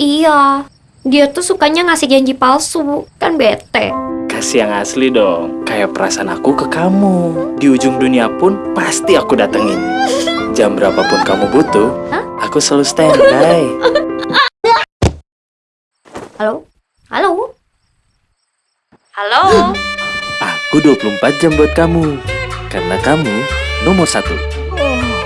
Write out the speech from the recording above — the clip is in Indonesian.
Iya, dia tuh sukanya ngasih janji palsu, kan bete. Kasih yang asli dong, kayak perasaan aku ke kamu. Di ujung dunia pun pasti aku datengin. Jam berapapun kamu butuh, Hah? aku selalu standby. Halo? Halo? Halo? Aku 24 jam buat kamu. Karena kamu nomor satu. Oh.